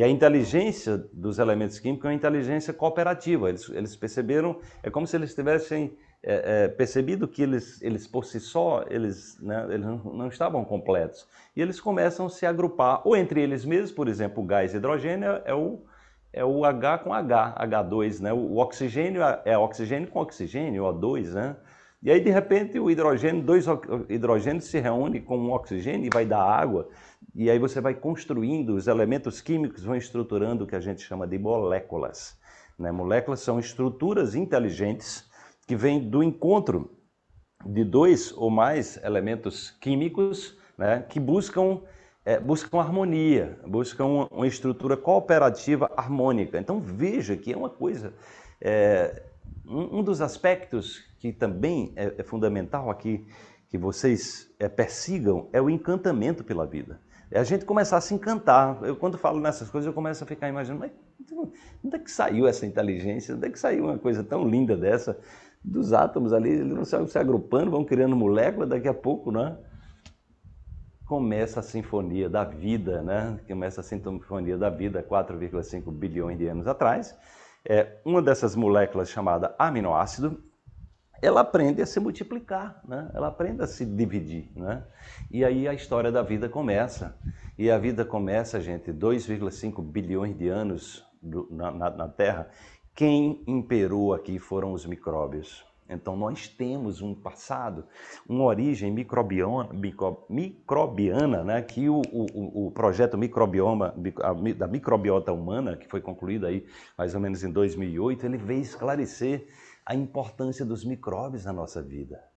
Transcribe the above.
E a inteligência dos elementos químicos é uma inteligência cooperativa. Eles, eles perceberam, é como se eles tivessem é, é, percebido que eles, eles por si só, eles, né, eles não, estavam completos. E eles começam a se agrupar, ou entre eles mesmos, por exemplo, o gás hidrogênio é o, é o H com H, H2, né? O oxigênio é oxigênio com oxigênio, O2, né? E aí, de repente, o hidrogênio, dois hidrogênios se reúnem com um oxigênio e vai dar água. E aí você vai construindo, os elementos químicos vão estruturando o que a gente chama de moléculas. Né? Moléculas são estruturas inteligentes que vêm do encontro de dois ou mais elementos químicos né? que buscam, é, buscam harmonia, buscam uma, uma, estrutura cooperativa harmônica. Então veja que é uma coisa... É, um, dos aspectos que também é, é fundamental aqui, que vocês é, persigam, é o encantamento pela vida. É a gente começar a se encantar. Eu, quando falo nessas coisas, eu começo a ficar imaginando, mas onde é que saiu essa inteligência? Onde é que saiu uma coisa tão linda dessa? Dos átomos ali, eles vão se, se agrupando, vão criando moléculas, daqui a pouco, né? Começa a sinfonia da vida, né? Começa a sinfonia da vida 4,5 bilhões de anos atrás. É, uma dessas moléculas chamada aminoácido, ela aprende a se multiplicar, né? ela aprende a se dividir. Né? E aí a história da vida começa. E a vida começa, gente, 2,5 bilhões de anos do, na, na, na Terra. Quem imperou aqui foram os micróbios. Então nós temos um passado, uma origem microbiana, micro, microbiana, né? que o, o, o projeto microbioma, da microbiota humana, que foi concluído aí mais ou menos em 2008, ele veio esclarecer a importância dos micróbios na nossa vida.